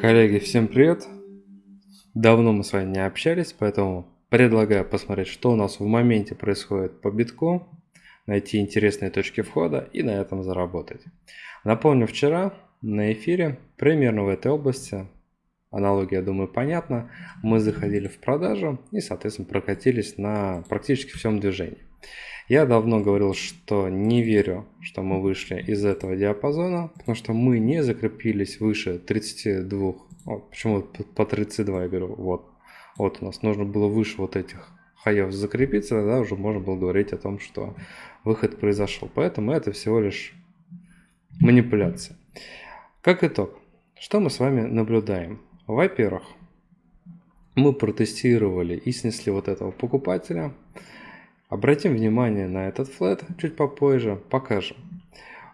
Коллеги, всем привет! Давно мы с вами не общались, поэтому предлагаю посмотреть, что у нас в моменте происходит по битку, найти интересные точки входа и на этом заработать. Напомню, вчера на эфире, примерно в этой области, аналогия, я думаю, понятна, мы заходили в продажу и, соответственно, прокатились на практически всем движении. Я давно говорил, что не верю, что мы вышли из этого диапазона, потому что мы не закрепились выше 32. О, почему по 32 я говорю? Вот. Вот у нас нужно было выше вот этих хаев закрепиться, тогда уже можно было говорить о том, что выход произошел. Поэтому это всего лишь манипуляция. Как итог, что мы с вами наблюдаем? Во-первых, мы протестировали и снесли вот этого покупателя – Обратим внимание на этот флет чуть попозже, покажем.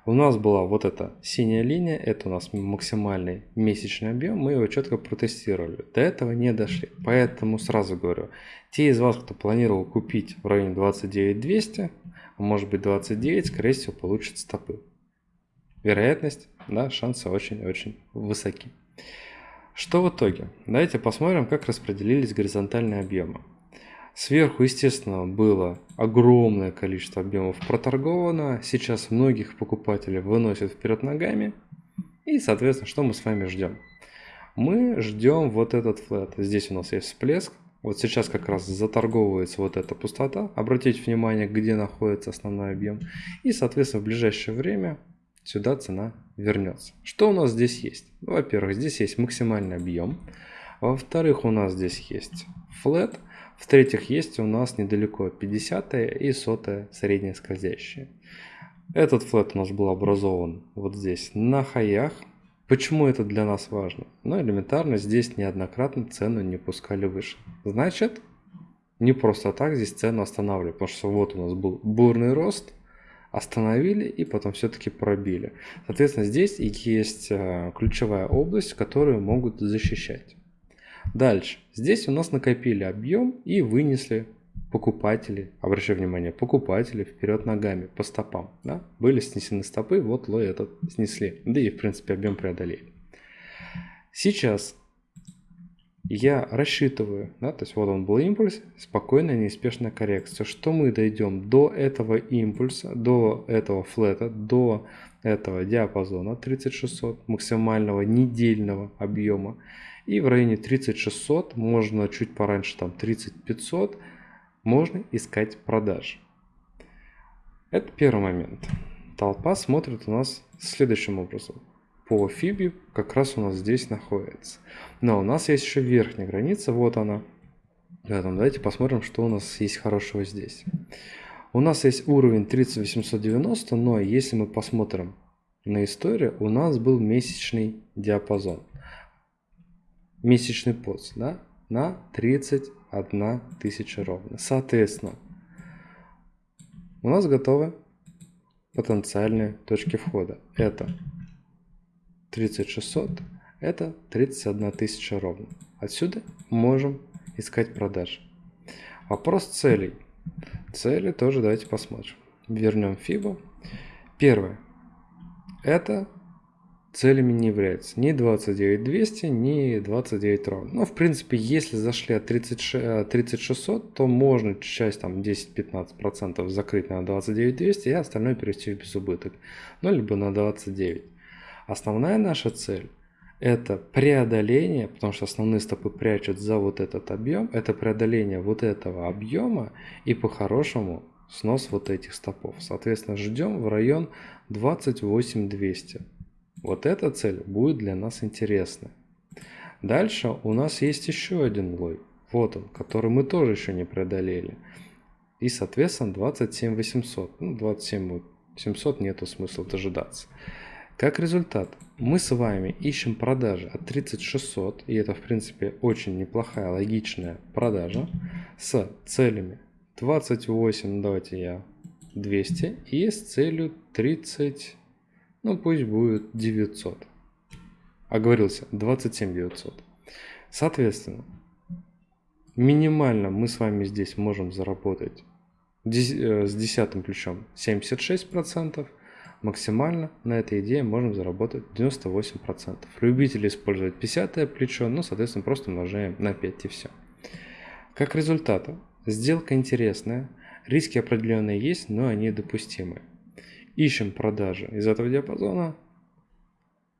У нас была вот эта синяя линия, это у нас максимальный месячный объем, мы его четко протестировали. До этого не дошли, поэтому сразу говорю, те из вас, кто планировал купить в районе 29 200, а может быть 29, скорее всего получат стопы. Вероятность, да, шансы очень-очень высоки. Что в итоге? Давайте посмотрим, как распределились горизонтальные объемы. Сверху, естественно, было огромное количество объемов проторговано. Сейчас многих покупателей выносят вперед ногами. И, соответственно, что мы с вами ждем? Мы ждем вот этот флет. Здесь у нас есть всплеск. Вот сейчас как раз заторговывается вот эта пустота. Обратите внимание, где находится основной объем. И, соответственно, в ближайшее время сюда цена вернется. Что у нас здесь есть? Во-первых, здесь есть максимальный объем. Во-вторых, у нас здесь есть флет. В-третьих, есть у нас недалеко 50 и 100 средние скользящие. Этот флет у нас был образован вот здесь на хаях. Почему это для нас важно? Ну, элементарно, здесь неоднократно цену не пускали выше. Значит, не просто так здесь цену останавливали, потому что вот у нас был бурный рост, остановили и потом все-таки пробили. Соответственно, здесь есть э, ключевая область, которую могут защищать. Дальше. Здесь у нас накопили объем и вынесли покупатели, обращаю внимание, покупатели вперед ногами по стопам. Да? Были снесены стопы, вот лой этот снесли. Да и в принципе объем преодолели. Сейчас я рассчитываю, да, то есть вот он был импульс, спокойная, неспешная коррекция, что мы дойдем до этого импульса, до этого флета, до этого диапазона 3600 максимального недельного объема и в районе 3600, можно чуть пораньше, там 3500, можно искать продажи. Это первый момент. Толпа смотрит у нас следующим образом. По фиби как раз у нас здесь находится. Но у нас есть еще верхняя граница, вот она. Поэтому давайте посмотрим, что у нас есть хорошего здесь. У нас есть уровень 30890, но если мы посмотрим на историю, у нас был месячный диапазон месячный пост да, на 31 тысяча ровно. Соответственно, у нас готовы потенциальные точки входа. Это 3600, это 31 тысяча ровно. Отсюда можем искать продажи. Вопрос целей. Цели тоже давайте посмотрим. Вернем FIBA. Первое. Это целями не является ни 29200, ни 29 ровно. Но в принципе, если зашли от 30, 3600, то можно часть там 10-15% закрыть на 29200 и остальное перевести в безубыток. Ну, либо на 29. Основная наша цель это преодоление, потому что основные стопы прячут за вот этот объем, это преодоление вот этого объема и по-хорошему снос вот этих стопов. Соответственно, ждем в район 28200. Вот эта цель будет для нас интересна. Дальше у нас есть еще один лой. Вот он, который мы тоже еще не преодолели. И, соответственно, 27 800. Ну, 27 700 нету смысла дожидаться. Как результат, мы с вами ищем продажи от 3600, и это, в принципе, очень неплохая, логичная продажа, с целями 28, ну, давайте я 200, и с целью 30, ну пусть будет 900. Оговорился, 27 900. Соответственно, минимально мы с вами здесь можем заработать э, с десятым ключом 76%, максимально на этой идее можем заработать 98%. Любители использовать 50 плечо, ну, соответственно, просто умножаем на 5 и все. Как результат, сделка интересная, риски определенные есть, но они допустимы. Ищем продажи из этого диапазона.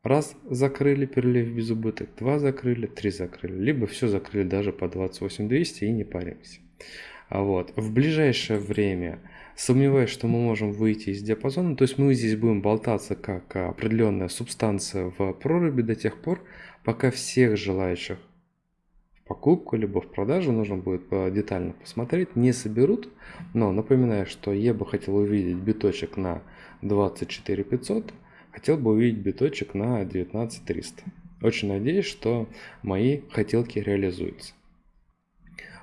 Раз закрыли, перелив без убыток, два закрыли, три закрыли. Либо все закрыли даже по 28200 и не паримся. А вот в ближайшее время сомневаюсь, что мы можем выйти из диапазона. То есть мы здесь будем болтаться как определенная субстанция в проруби до тех пор, пока всех желающих в покупку либо в продажу нужно будет детально посмотреть, не соберут. Но напоминаю, что я бы хотел увидеть биточек на 24 500, хотел бы увидеть биточек на 19 300. Очень надеюсь, что мои хотелки реализуются.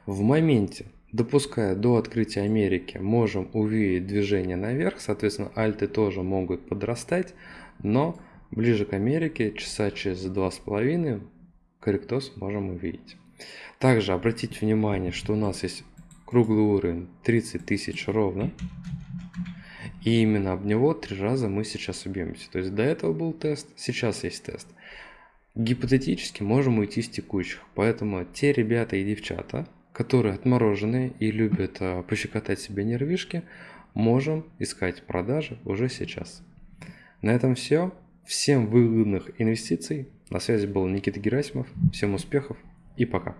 В моменте допуская до открытия Америки, можем увидеть движение наверх, соответственно, альты тоже могут подрастать, но ближе к Америке, часа через два с половиной, корректоз можем увидеть. Также обратите внимание, что у нас есть круглый уровень 30 тысяч ровно, и именно об него три раза мы сейчас убьемся. То есть до этого был тест, сейчас есть тест. Гипотетически можем уйти с текущих, поэтому те ребята и девчата, которые отмороженные и любят а, пощекотать себе нервишки, можем искать продажи уже сейчас. На этом все. Всем выгодных инвестиций. На связи был Никита Герасимов. Всем успехов и пока.